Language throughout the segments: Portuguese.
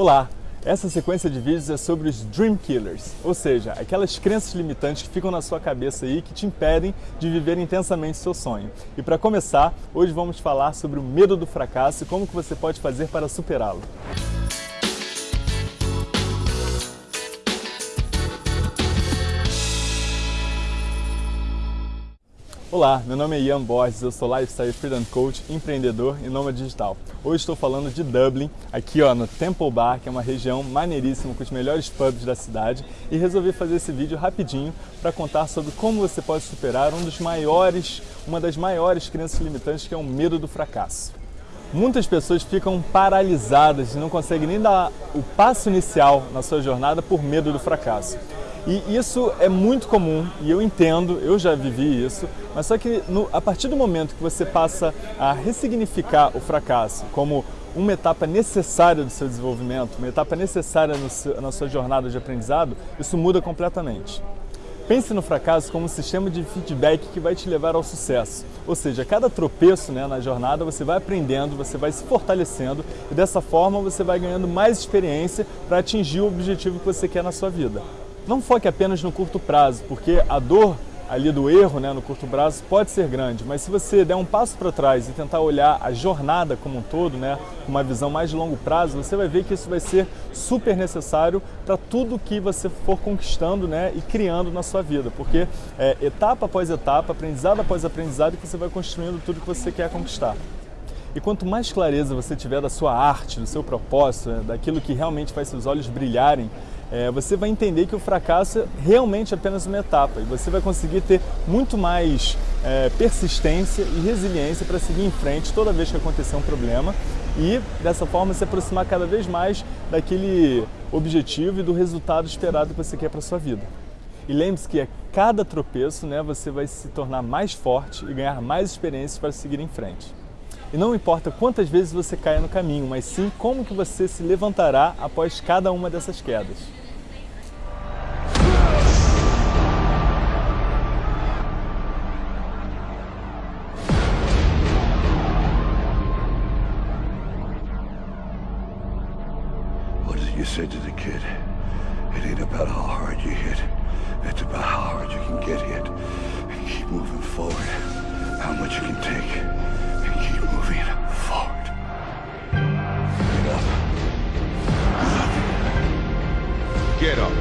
Olá! Essa sequência de vídeos é sobre os Dream Killers, ou seja, aquelas crenças limitantes que ficam na sua cabeça aí que te impedem de viver intensamente seu sonho. E para começar, hoje vamos falar sobre o medo do fracasso e como que você pode fazer para superá-lo. Olá, meu nome é Ian Borges, eu sou Lifestyle Freedom Coach, empreendedor e nômade digital. Hoje estou falando de Dublin, aqui ó, no Temple Bar, que é uma região maneiríssima com os melhores pubs da cidade e resolvi fazer esse vídeo rapidinho para contar sobre como você pode superar um dos maiores, uma das maiores crenças limitantes que é o medo do fracasso. Muitas pessoas ficam paralisadas e não conseguem nem dar o passo inicial na sua jornada por medo do fracasso. E isso é muito comum e eu entendo, eu já vivi isso, mas só que no, a partir do momento que você passa a ressignificar o fracasso como uma etapa necessária do seu desenvolvimento, uma etapa necessária seu, na sua jornada de aprendizado, isso muda completamente. Pense no fracasso como um sistema de feedback que vai te levar ao sucesso. Ou seja, cada tropeço né, na jornada você vai aprendendo, você vai se fortalecendo e dessa forma você vai ganhando mais experiência para atingir o objetivo que você quer na sua vida. Não foque apenas no curto prazo, porque a dor ali do erro né, no curto prazo pode ser grande, mas se você der um passo para trás e tentar olhar a jornada como um todo, né, com uma visão mais de longo prazo, você vai ver que isso vai ser super necessário para tudo que você for conquistando né, e criando na sua vida, porque é etapa após etapa, aprendizado após aprendizado, que você vai construindo tudo que você quer conquistar. E quanto mais clareza você tiver da sua arte, do seu propósito, né, daquilo que realmente faz seus olhos brilharem, é, você vai entender que o fracasso é realmente apenas uma etapa e você vai conseguir ter muito mais é, persistência e resiliência para seguir em frente toda vez que acontecer um problema e dessa forma se aproximar cada vez mais daquele objetivo e do resultado esperado que você quer para sua vida. E lembre-se que a cada tropeço né, você vai se tornar mais forte e ganhar mais experiências para seguir em frente. E não importa quantas vezes você caia no caminho, mas sim como que você se levantará após cada uma dessas quedas. you said to the kid, it ain't about how hard you hit, it's about how hard you can get hit. And keep moving forward, how much you can take Get up.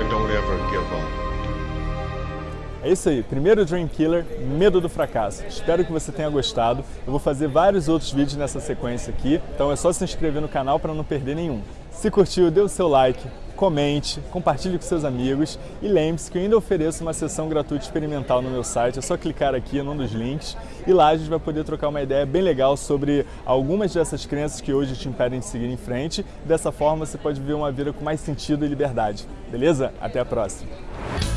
And don't ever give up. É isso aí, primeiro Dream Killer, medo do fracasso. Espero que você tenha gostado. Eu vou fazer vários outros vídeos nessa sequência aqui, então é só se inscrever no canal para não perder nenhum. Se curtiu, dê o seu like, comente, compartilhe com seus amigos e lembre-se que eu ainda ofereço uma sessão gratuita experimental no meu site, é só clicar aqui num dos links e lá a gente vai poder trocar uma ideia bem legal sobre algumas dessas crenças que hoje te impedem de seguir em frente. Dessa forma você pode viver uma vida com mais sentido e liberdade. Beleza? Até a próxima!